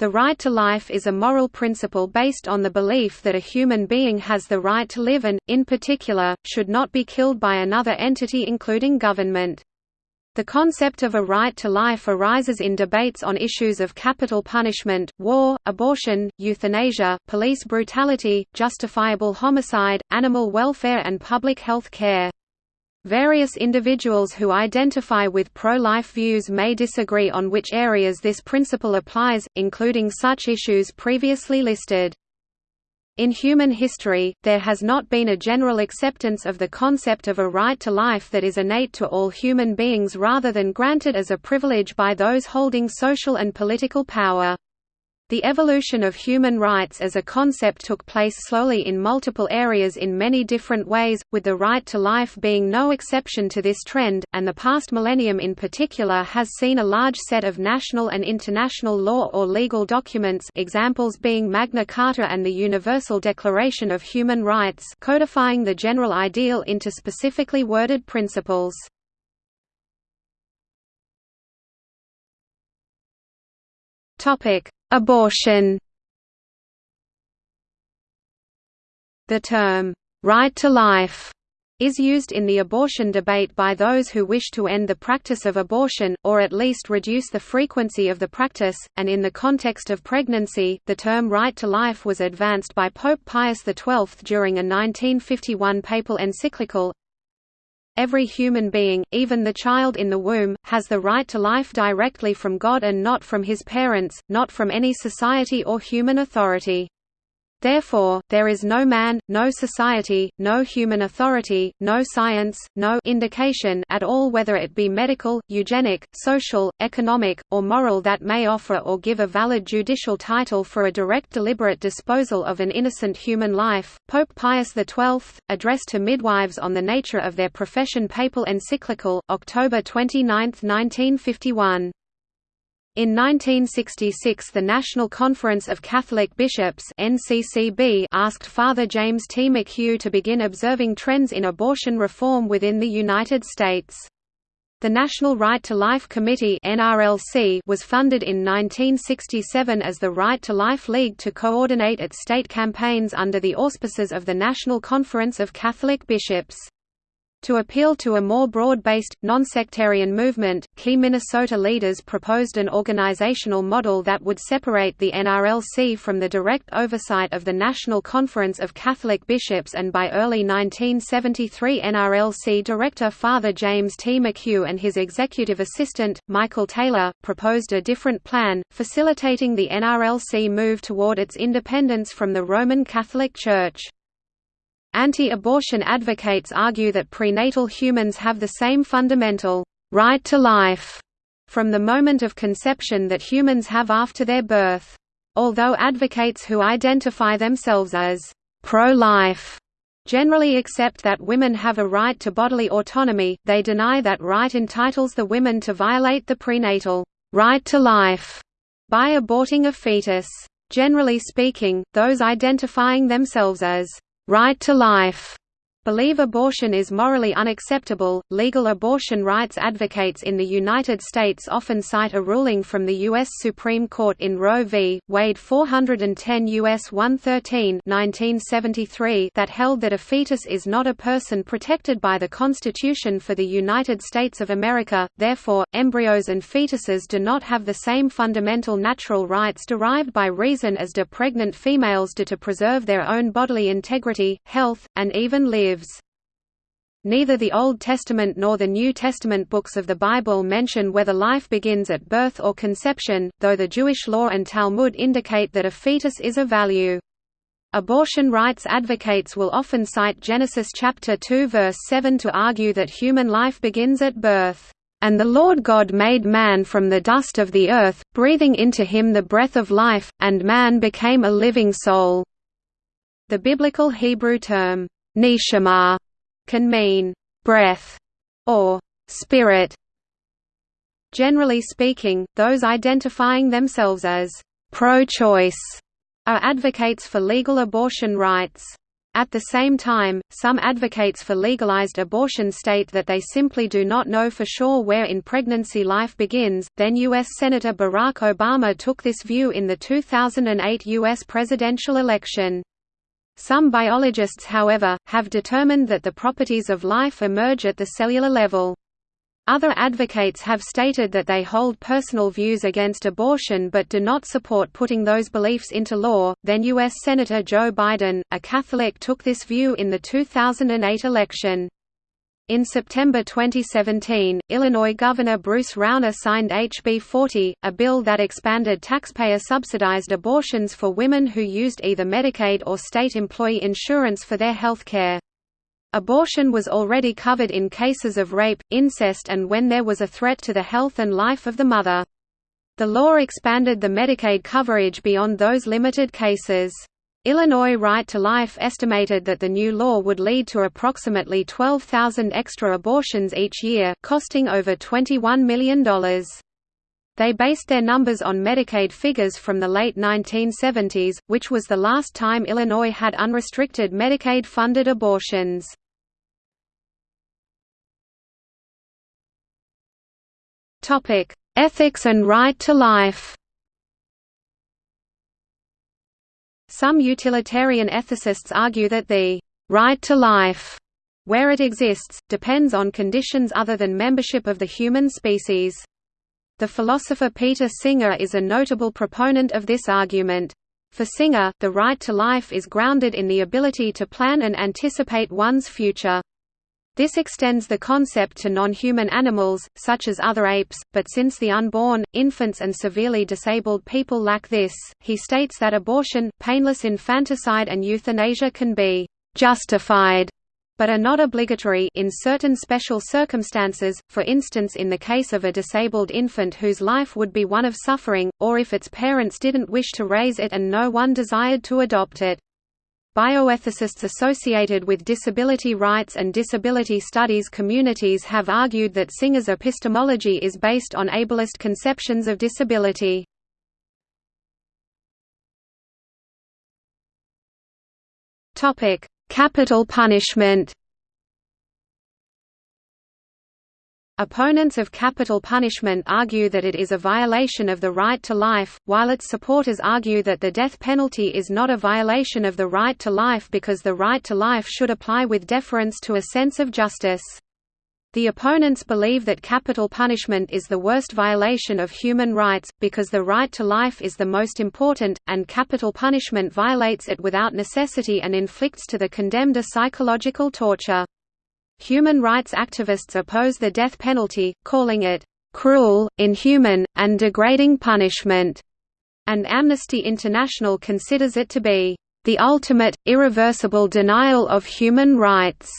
The right to life is a moral principle based on the belief that a human being has the right to live and, in particular, should not be killed by another entity including government. The concept of a right to life arises in debates on issues of capital punishment, war, abortion, euthanasia, police brutality, justifiable homicide, animal welfare and public health care. Various individuals who identify with pro-life views may disagree on which areas this principle applies, including such issues previously listed. In human history, there has not been a general acceptance of the concept of a right to life that is innate to all human beings rather than granted as a privilege by those holding social and political power. The evolution of human rights as a concept took place slowly in multiple areas in many different ways, with the right to life being no exception to this trend, and the past millennium in particular has seen a large set of national and international law or legal documents examples being Magna Carta and the Universal Declaration of Human Rights codifying the general ideal into specifically worded principles. Topic Abortion. The term, "'right to life' is used in the abortion debate by those who wish to end the practice of abortion, or at least reduce the frequency of the practice, and in the context of pregnancy, the term right to life was advanced by Pope Pius XII during a 1951 papal encyclical, Every human being, even the child in the womb, has the right to life directly from God and not from his parents, not from any society or human authority. Therefore, there is no man, no society, no human authority, no science, no indication at all whether it be medical, eugenic, social, economic, or moral that may offer or give a valid judicial title for a direct deliberate disposal of an innocent human life. Pope Pius XII, addressed to midwives on the nature of their profession Papal encyclical, October 29, 1951. In 1966 the National Conference of Catholic Bishops asked Father James T. McHugh to begin observing trends in abortion reform within the United States. The National Right to Life Committee was funded in 1967 as the Right to Life League to coordinate its state campaigns under the auspices of the National Conference of Catholic Bishops. To appeal to a more broad-based, non-sectarian movement, key Minnesota leaders proposed an organizational model that would separate the NRLC from the direct oversight of the National Conference of Catholic Bishops and by early 1973 NRLC Director Father James T. McHugh and his executive assistant, Michael Taylor, proposed a different plan, facilitating the NRLC move toward its independence from the Roman Catholic Church. Anti-abortion advocates argue that prenatal humans have the same fundamental right to life from the moment of conception that humans have after their birth. Although advocates who identify themselves as pro-life generally accept that women have a right to bodily autonomy, they deny that right entitles the women to violate the prenatal right to life by aborting a fetus. Generally speaking, those identifying themselves as right to life believe abortion is morally unacceptable. Legal abortion rights advocates in the United States often cite a ruling from the U.S. Supreme Court in Roe v. Wade 410 U.S. 113 1973 that held that a fetus is not a person protected by the Constitution for the United States of America, therefore, embryos and fetuses do not have the same fundamental natural rights derived by reason as do pregnant females do to preserve their own bodily integrity, health, and even live lives. Neither the Old Testament nor the New Testament books of the Bible mention whether life begins at birth or conception, though the Jewish law and Talmud indicate that a fetus is of value. Abortion rights advocates will often cite Genesis chapter 2 verse 7 to argue that human life begins at birth. And the Lord God made man from the dust of the earth, breathing into him the breath of life, and man became a living soul." The biblical Hebrew term, Neshama can mean breath or spirit. Generally speaking, those identifying themselves as pro-choice are advocates for legal abortion rights. At the same time, some advocates for legalized abortion state that they simply do not know for sure where in pregnancy life begins. Then U.S. Senator Barack Obama took this view in the 2008 U.S. presidential election. Some biologists however, have determined that the properties of life emerge at the cellular level. Other advocates have stated that they hold personal views against abortion but do not support putting those beliefs into law. Then U.S. Senator Joe Biden, a Catholic, took this view in the 2008 election. In September 2017, Illinois Governor Bruce Rauner signed HB 40, a bill that expanded taxpayer-subsidized abortions for women who used either Medicaid or state employee insurance for their health care. Abortion was already covered in cases of rape, incest and when there was a threat to the health and life of the mother. The law expanded the Medicaid coverage beyond those limited cases. Illinois Right to Life estimated that the new law would lead to approximately 12,000 extra abortions each year, costing over $21 million. They based their numbers on Medicaid figures from the late 1970s, which was the last time Illinois had unrestricted Medicaid-funded abortions. Ethics and right to life. Some utilitarian ethicists argue that the right to life, where it exists, depends on conditions other than membership of the human species. The philosopher Peter Singer is a notable proponent of this argument. For Singer, the right to life is grounded in the ability to plan and anticipate one's future. This extends the concept to non-human animals, such as other apes, but since the unborn, infants and severely disabled people lack this, he states that abortion, painless infanticide and euthanasia can be «justified» but are not obligatory in certain special circumstances, for instance in the case of a disabled infant whose life would be one of suffering, or if its parents didn't wish to raise it and no one desired to adopt it. Bioethicists associated with disability rights and disability studies communities have argued that Singer's epistemology is based on ableist conceptions of disability. Capital punishment Opponents of capital punishment argue that it is a violation of the right to life, while its supporters argue that the death penalty is not a violation of the right to life because the right to life should apply with deference to a sense of justice. The opponents believe that capital punishment is the worst violation of human rights, because the right to life is the most important, and capital punishment violates it without necessity and inflicts to the condemned a psychological torture. Human rights activists oppose the death penalty, calling it cruel, inhuman, and degrading punishment, and Amnesty International considers it to be the ultimate, irreversible denial of human rights.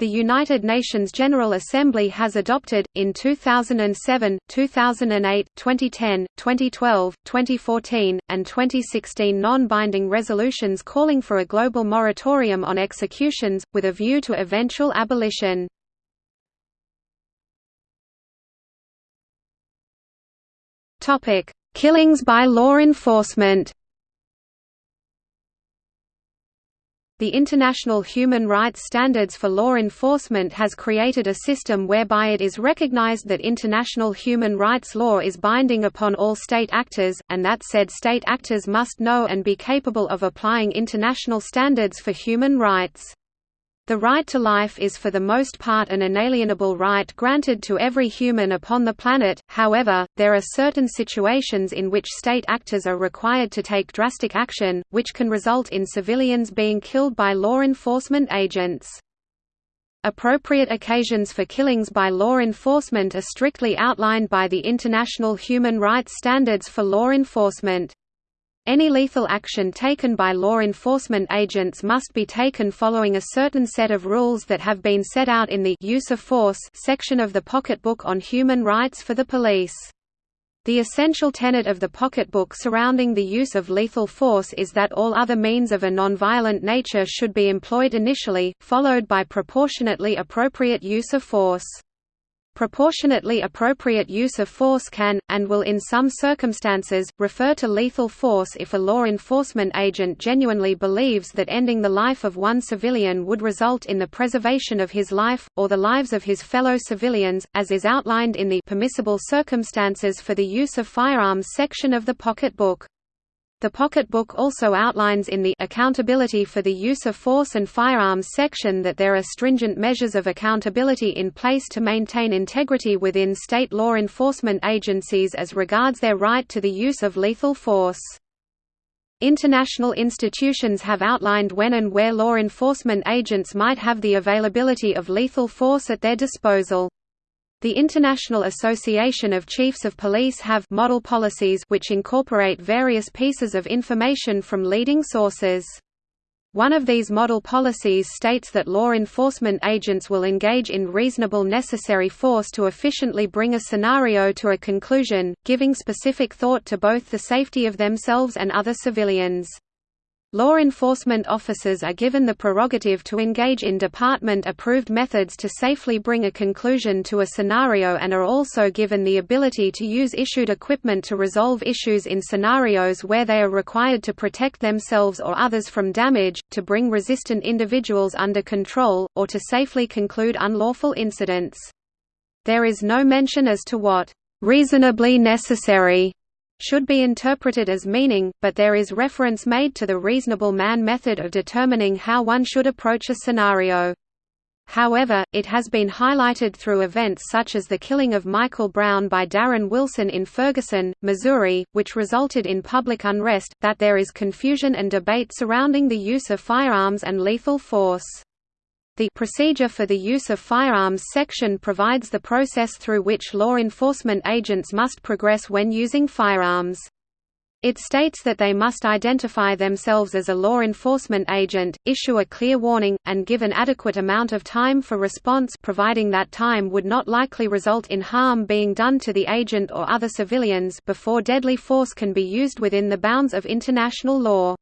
The United Nations General Assembly has adopted, in 2007, 2008, 2010, 2012, 2014, and 2016 non-binding resolutions calling for a global moratorium on executions, with a view to eventual abolition. Killings by law enforcement The International Human Rights Standards for Law Enforcement has created a system whereby it is recognized that international human rights law is binding upon all state actors, and that said state actors must know and be capable of applying international standards for human rights. The right to life is for the most part an inalienable right granted to every human upon the planet, however, there are certain situations in which state actors are required to take drastic action, which can result in civilians being killed by law enforcement agents. Appropriate occasions for killings by law enforcement are strictly outlined by the International Human Rights Standards for Law Enforcement. Any lethal action taken by law enforcement agents must be taken following a certain set of rules that have been set out in the use of force section of the Pocketbook on Human Rights for the Police. The essential tenet of the pocketbook surrounding the use of lethal force is that all other means of a nonviolent nature should be employed initially, followed by proportionately appropriate use of force. Proportionately appropriate use of force can, and will in some circumstances, refer to lethal force if a law enforcement agent genuinely believes that ending the life of one civilian would result in the preservation of his life, or the lives of his fellow civilians, as is outlined in the permissible circumstances for the use of firearms section of the pocketbook. The pocketbook also outlines in the Accountability for the Use of Force and Firearms section that there are stringent measures of accountability in place to maintain integrity within state law enforcement agencies as regards their right to the use of lethal force. International institutions have outlined when and where law enforcement agents might have the availability of lethal force at their disposal. The International Association of Chiefs of Police have model policies which incorporate various pieces of information from leading sources. One of these model policies states that law enforcement agents will engage in reasonable necessary force to efficiently bring a scenario to a conclusion, giving specific thought to both the safety of themselves and other civilians. Law enforcement officers are given the prerogative to engage in department-approved methods to safely bring a conclusion to a scenario and are also given the ability to use issued equipment to resolve issues in scenarios where they are required to protect themselves or others from damage, to bring resistant individuals under control, or to safely conclude unlawful incidents. There is no mention as to what reasonably necessary should be interpreted as meaning, but there is reference made to the reasonable man method of determining how one should approach a scenario. However, it has been highlighted through events such as the killing of Michael Brown by Darren Wilson in Ferguson, Missouri, which resulted in public unrest, that there is confusion and debate surrounding the use of firearms and lethal force. The Procedure for the Use of Firearms section provides the process through which law enforcement agents must progress when using firearms. It states that they must identify themselves as a law enforcement agent, issue a clear warning, and give an adequate amount of time for response providing that time would not likely result in harm being done to the agent or other civilians before deadly force can be used within the bounds of international law.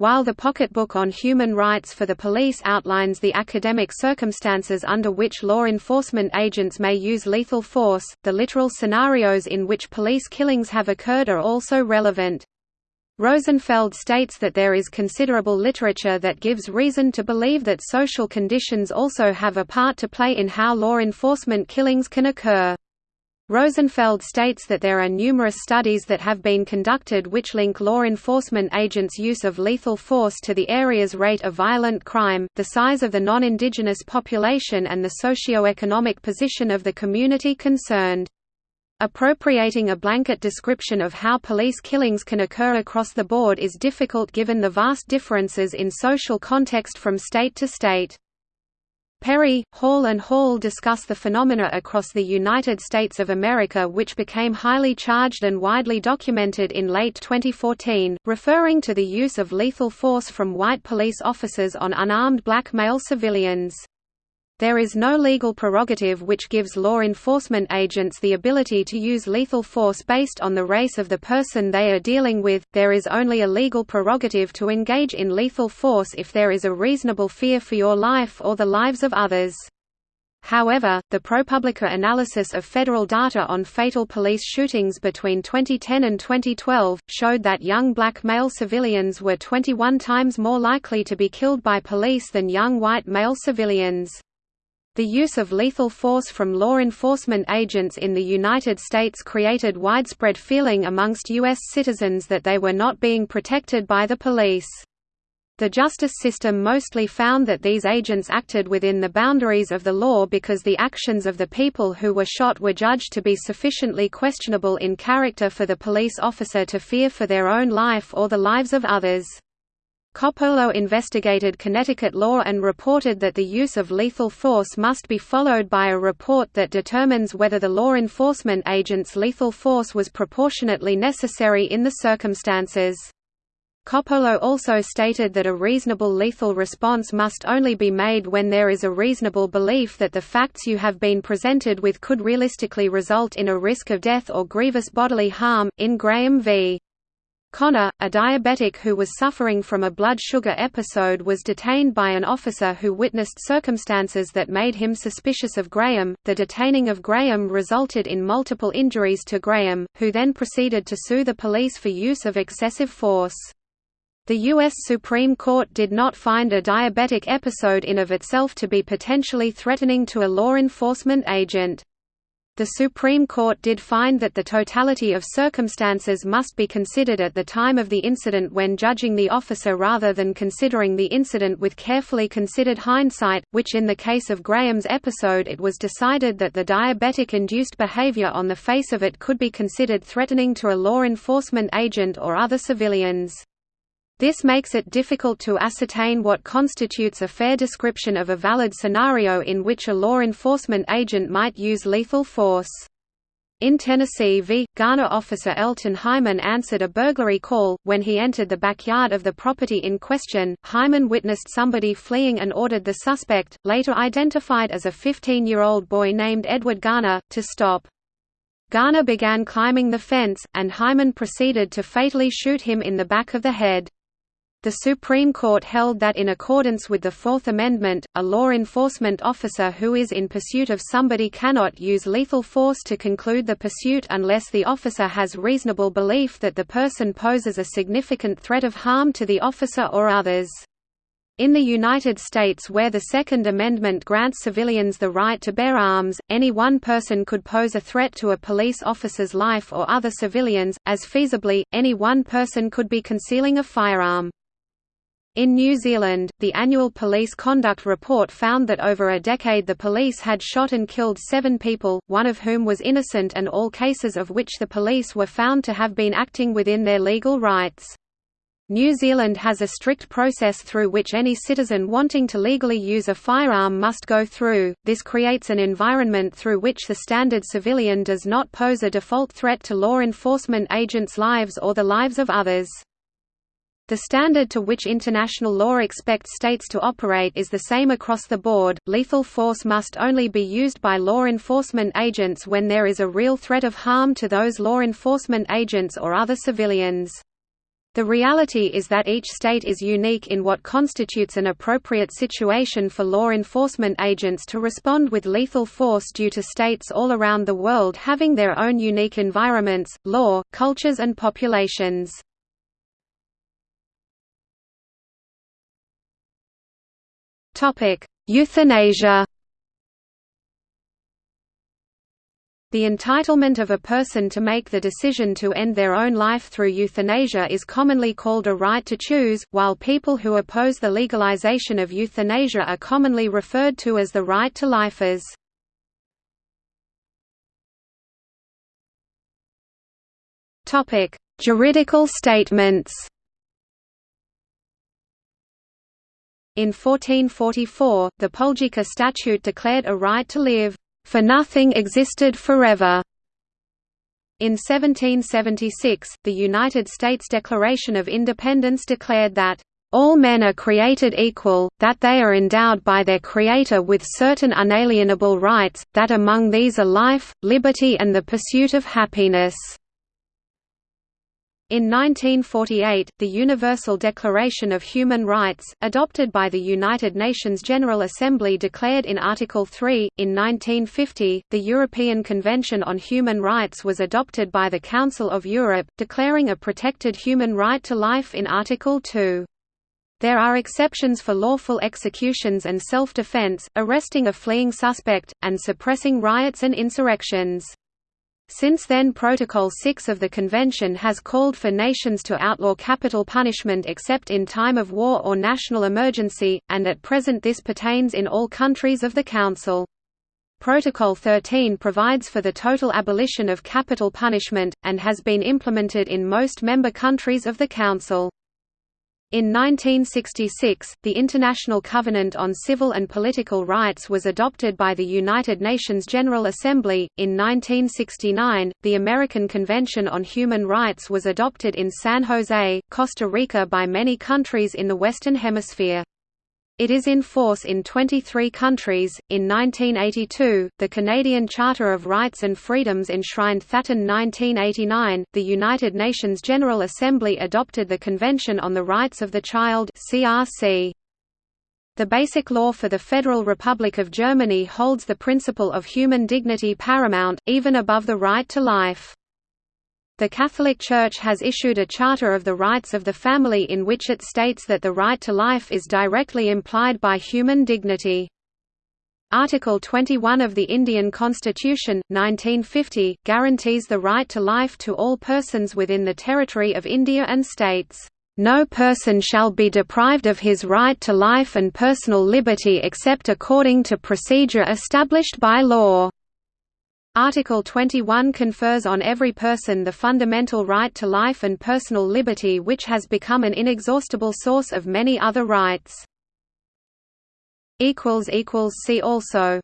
While the Pocketbook on Human Rights for the Police outlines the academic circumstances under which law enforcement agents may use lethal force, the literal scenarios in which police killings have occurred are also relevant. Rosenfeld states that there is considerable literature that gives reason to believe that social conditions also have a part to play in how law enforcement killings can occur. Rosenfeld states that there are numerous studies that have been conducted which link law enforcement agents' use of lethal force to the area's rate of violent crime, the size of the non-indigenous population and the socio-economic position of the community concerned. Appropriating a blanket description of how police killings can occur across the board is difficult given the vast differences in social context from state to state. Perry, Hall and Hall discuss the phenomena across the United States of America which became highly charged and widely documented in late 2014, referring to the use of lethal force from white police officers on unarmed black male civilians. There is no legal prerogative which gives law enforcement agents the ability to use lethal force based on the race of the person they are dealing with, there is only a legal prerogative to engage in lethal force if there is a reasonable fear for your life or the lives of others. However, the ProPublica analysis of federal data on fatal police shootings between 2010 and 2012, showed that young black male civilians were 21 times more likely to be killed by police than young white male civilians. The use of lethal force from law enforcement agents in the United States created widespread feeling amongst U.S. citizens that they were not being protected by the police. The justice system mostly found that these agents acted within the boundaries of the law because the actions of the people who were shot were judged to be sufficiently questionable in character for the police officer to fear for their own life or the lives of others. Coppolo investigated Connecticut law and reported that the use of lethal force must be followed by a report that determines whether the law enforcement agent's lethal force was proportionately necessary in the circumstances. Coppolo also stated that a reasonable lethal response must only be made when there is a reasonable belief that the facts you have been presented with could realistically result in a risk of death or grievous bodily harm. In Graham v. Connor, a diabetic who was suffering from a blood sugar episode was detained by an officer who witnessed circumstances that made him suspicious of Graham. The detaining of Graham resulted in multiple injuries to Graham, who then proceeded to sue the police for use of excessive force. The U.S. Supreme Court did not find a diabetic episode in of itself to be potentially threatening to a law enforcement agent. The Supreme Court did find that the totality of circumstances must be considered at the time of the incident when judging the officer rather than considering the incident with carefully considered hindsight, which in the case of Graham's episode it was decided that the diabetic-induced behavior on the face of it could be considered threatening to a law enforcement agent or other civilians. This makes it difficult to ascertain what constitutes a fair description of a valid scenario in which a law enforcement agent might use lethal force. In Tennessee v. Garner officer Elton Hymon answered a burglary call. When he entered the backyard of the property in question, Hymon witnessed somebody fleeing and ordered the suspect, later identified as a 15-year-old boy named Edward Garner, to stop. Garner began climbing the fence, and Hymon proceeded to fatally shoot him in the back of the head. The Supreme Court held that in accordance with the Fourth Amendment, a law enforcement officer who is in pursuit of somebody cannot use lethal force to conclude the pursuit unless the officer has reasonable belief that the person poses a significant threat of harm to the officer or others. In the United States where the Second Amendment grants civilians the right to bear arms, any one person could pose a threat to a police officer's life or other civilians, as feasibly, any one person could be concealing a firearm. In New Zealand, the annual police conduct report found that over a decade the police had shot and killed seven people, one of whom was innocent and all cases of which the police were found to have been acting within their legal rights. New Zealand has a strict process through which any citizen wanting to legally use a firearm must go through. This creates an environment through which the standard civilian does not pose a default threat to law enforcement agents' lives or the lives of others. The standard to which international law expects states to operate is the same across the board. Lethal force must only be used by law enforcement agents when there is a real threat of harm to those law enforcement agents or other civilians. The reality is that each state is unique in what constitutes an appropriate situation for law enforcement agents to respond with lethal force due to states all around the world having their own unique environments, law, cultures and populations. Euthanasia The entitlement of a person to make the decision to end their own life through euthanasia is commonly called a right to choose, while people who oppose the legalization of euthanasia are commonly referred to as the right to lifers. Juridical statements In 1444, the Poljika Statute declared a right to live, "...for nothing existed forever." In 1776, the United States Declaration of Independence declared that, "...all men are created equal, that they are endowed by their Creator with certain unalienable rights, that among these are life, liberty and the pursuit of happiness." In 1948, the Universal Declaration of Human Rights, adopted by the United Nations General Assembly declared in Article 3, in 1950, the European Convention on Human Rights was adopted by the Council of Europe, declaring a protected human right to life in Article 2. There are exceptions for lawful executions and self-defense, arresting a fleeing suspect, and suppressing riots and insurrections. Since then Protocol 6 of the Convention has called for nations to outlaw capital punishment except in time of war or national emergency, and at present this pertains in all countries of the Council. Protocol 13 provides for the total abolition of capital punishment, and has been implemented in most member countries of the Council. In 1966, the International Covenant on Civil and Political Rights was adopted by the United Nations General Assembly. In 1969, the American Convention on Human Rights was adopted in San Jose, Costa Rica by many countries in the Western Hemisphere. It is in force in 23 countries. In 1982, the Canadian Charter of Rights and Freedoms enshrined Thatton 1989. The United Nations General Assembly adopted the Convention on the Rights of the Child (CRC). The Basic Law for the Federal Republic of Germany holds the principle of human dignity paramount, even above the right to life. The Catholic Church has issued a Charter of the Rights of the Family in which it states that the right to life is directly implied by human dignity. Article 21 of the Indian Constitution, 1950, guarantees the right to life to all persons within the territory of India and states, "...no person shall be deprived of his right to life and personal liberty except according to procedure established by law." Article 21 confers on every person the fundamental right to life and personal liberty which has become an inexhaustible source of many other rights. See also